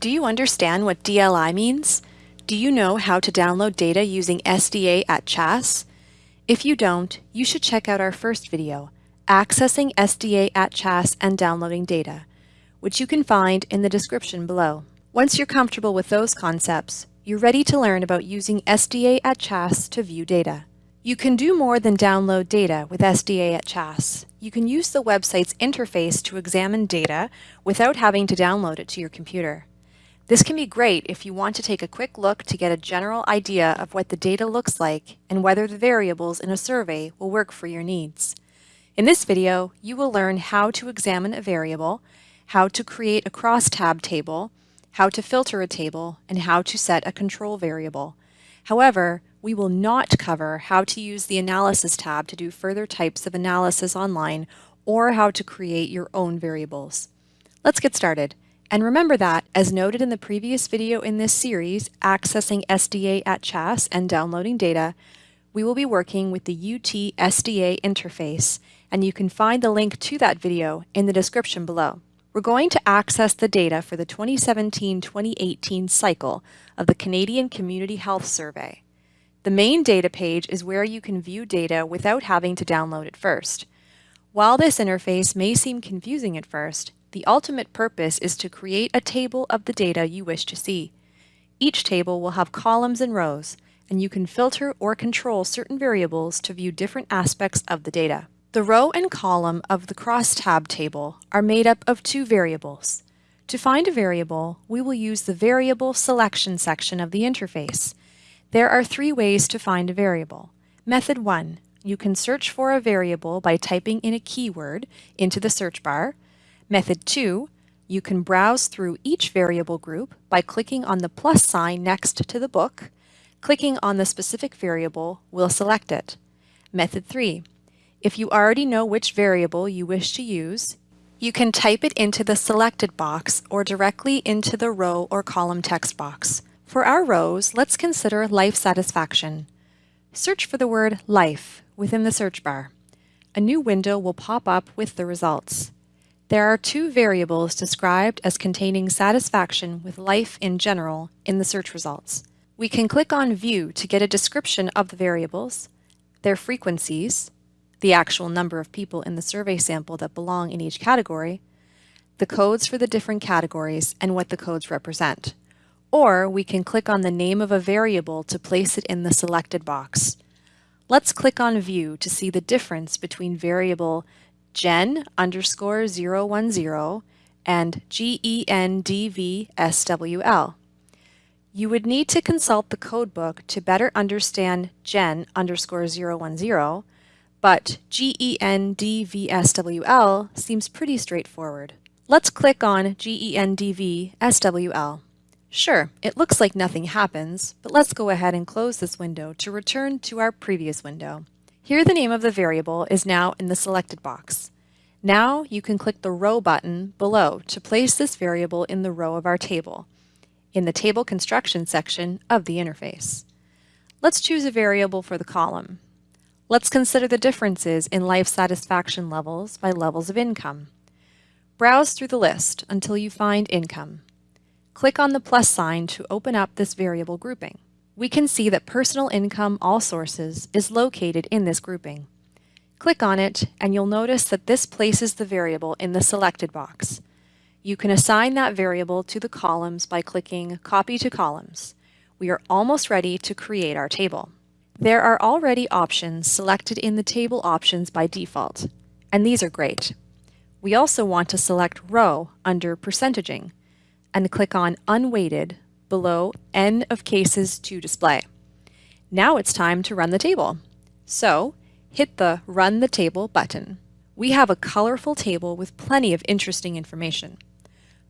Do you understand what DLI means? Do you know how to download data using SDA at CHASS? If you don't, you should check out our first video, Accessing SDA at CHASS and Downloading Data, which you can find in the description below. Once you're comfortable with those concepts, you're ready to learn about using SDA at CHASS to view data. You can do more than download data with SDA at CHASS. You can use the website's interface to examine data without having to download it to your computer. This can be great if you want to take a quick look to get a general idea of what the data looks like and whether the variables in a survey will work for your needs. In this video, you will learn how to examine a variable, how to create a crosstab table, how to filter a table, and how to set a control variable. However, we will not cover how to use the Analysis tab to do further types of analysis online or how to create your own variables. Let's get started. And remember that, as noted in the previous video in this series, Accessing SDA at CHASS and Downloading Data, we will be working with the UT SDA interface, and you can find the link to that video in the description below. We're going to access the data for the 2017-2018 cycle of the Canadian Community Health Survey. The main data page is where you can view data without having to download it first. While this interface may seem confusing at first, the ultimate purpose is to create a table of the data you wish to see. Each table will have columns and rows, and you can filter or control certain variables to view different aspects of the data. The row and column of the crosstab table are made up of two variables. To find a variable, we will use the Variable Selection section of the interface. There are three ways to find a variable. Method 1. You can search for a variable by typing in a keyword into the search bar. Method 2, you can browse through each variable group by clicking on the plus sign next to the book. Clicking on the specific variable will select it. Method 3, if you already know which variable you wish to use, you can type it into the selected box or directly into the row or column text box. For our rows, let's consider life satisfaction. Search for the word life within the search bar. A new window will pop up with the results. There are two variables described as containing satisfaction with life in general in the search results. We can click on View to get a description of the variables, their frequencies, the actual number of people in the survey sample that belong in each category, the codes for the different categories, and what the codes represent. Or we can click on the name of a variable to place it in the selected box. Let's click on View to see the difference between variable gen underscore 010 and GENDVSWL. You would need to consult the codebook to better understand gen underscore 010, but GENDVSWL seems pretty straightforward. Let's click on GENDVSWL. Sure, it looks like nothing happens, but let's go ahead and close this window to return to our previous window. Here the name of the variable is now in the selected box. Now you can click the row button below to place this variable in the row of our table, in the table construction section of the interface. Let's choose a variable for the column. Let's consider the differences in life satisfaction levels by levels of income. Browse through the list until you find income. Click on the plus sign to open up this variable grouping we can see that personal income all sources is located in this grouping. Click on it and you'll notice that this places the variable in the selected box. You can assign that variable to the columns by clicking Copy to Columns. We are almost ready to create our table. There are already options selected in the table options by default, and these are great. We also want to select Row under Percentaging and click on Unweighted below N of cases to display. Now it's time to run the table. So hit the Run the Table button. We have a colorful table with plenty of interesting information.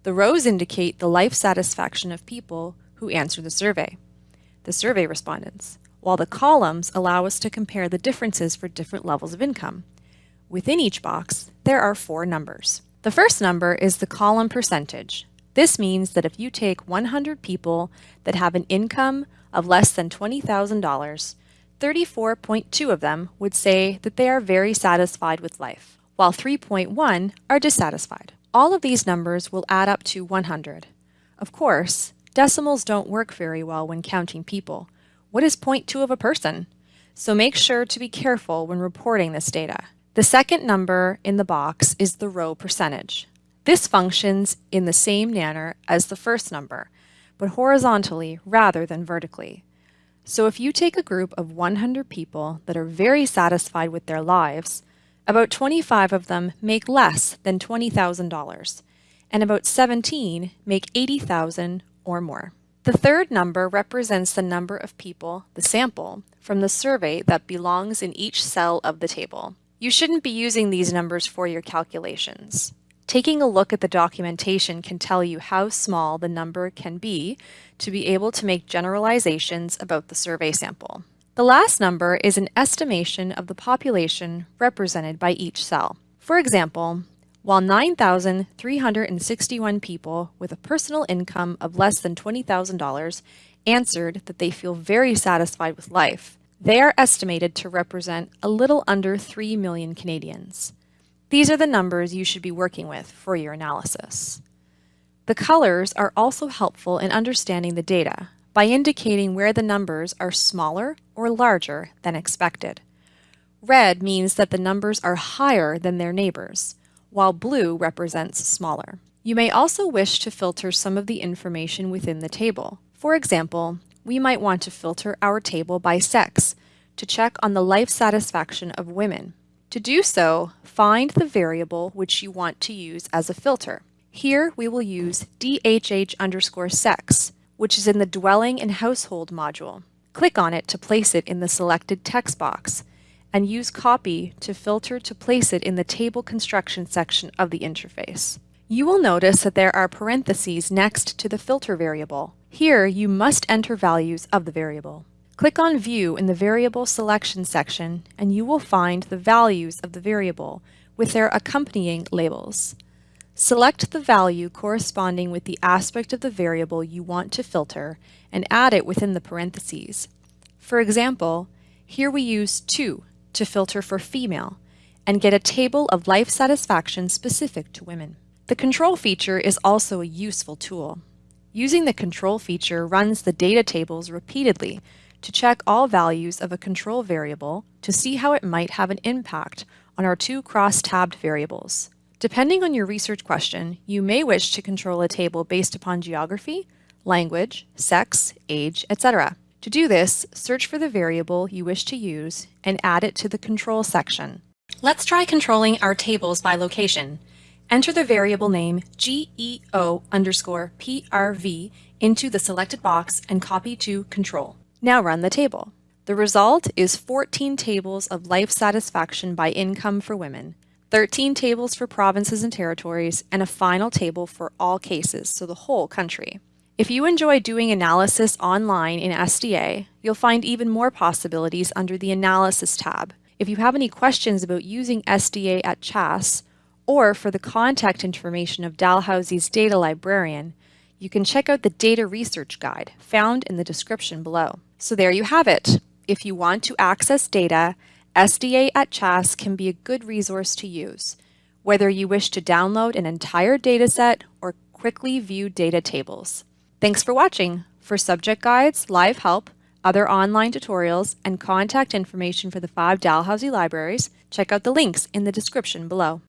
The rows indicate the life satisfaction of people who answer the survey, the survey respondents, while the columns allow us to compare the differences for different levels of income. Within each box, there are four numbers. The first number is the column percentage, this means that if you take 100 people that have an income of less than $20,000, 34.2 of them would say that they are very satisfied with life, while 3.1 are dissatisfied. All of these numbers will add up to 100. Of course, decimals don't work very well when counting people. What is 0.2 of a person? So make sure to be careful when reporting this data. The second number in the box is the row percentage. This functions in the same manner as the first number, but horizontally rather than vertically. So if you take a group of 100 people that are very satisfied with their lives, about 25 of them make less than $20,000, and about 17 make 80,000 or more. The third number represents the number of people, the sample, from the survey that belongs in each cell of the table. You shouldn't be using these numbers for your calculations. Taking a look at the documentation can tell you how small the number can be to be able to make generalizations about the survey sample. The last number is an estimation of the population represented by each cell. For example, while 9,361 people with a personal income of less than $20,000 answered that they feel very satisfied with life, they are estimated to represent a little under 3 million Canadians. These are the numbers you should be working with for your analysis. The colors are also helpful in understanding the data by indicating where the numbers are smaller or larger than expected. Red means that the numbers are higher than their neighbors, while blue represents smaller. You may also wish to filter some of the information within the table. For example, we might want to filter our table by sex to check on the life satisfaction of women. To do so, find the variable which you want to use as a filter. Here we will use DHH underscore sex, which is in the Dwelling and Household module. Click on it to place it in the selected text box, and use Copy to filter to place it in the Table Construction section of the interface. You will notice that there are parentheses next to the filter variable. Here you must enter values of the variable. Click on View in the Variable Selection section and you will find the values of the variable with their accompanying labels. Select the value corresponding with the aspect of the variable you want to filter and add it within the parentheses. For example, here we use 2 to filter for female and get a table of life satisfaction specific to women. The control feature is also a useful tool. Using the control feature runs the data tables repeatedly to check all values of a control variable to see how it might have an impact on our two cross-tabbed variables. Depending on your research question, you may wish to control a table based upon geography, language, sex, age, etc. To do this, search for the variable you wish to use and add it to the control section. Let's try controlling our tables by location. Enter the variable name GEO underscore PRV into the selected box and copy to control. Now run the table. The result is 14 tables of life satisfaction by income for women, 13 tables for provinces and territories, and a final table for all cases, so the whole country. If you enjoy doing analysis online in SDA, you'll find even more possibilities under the Analysis tab. If you have any questions about using SDA at CHASS, or for the contact information of Dalhousie's data librarian, you can check out the Data Research Guide found in the description below. So there you have it. If you want to access data, SDA at CHASS can be a good resource to use, whether you wish to download an entire dataset or quickly view data tables. Thanks for watching. For subject guides, live help, other online tutorials, and contact information for the five Dalhousie libraries, check out the links in the description below.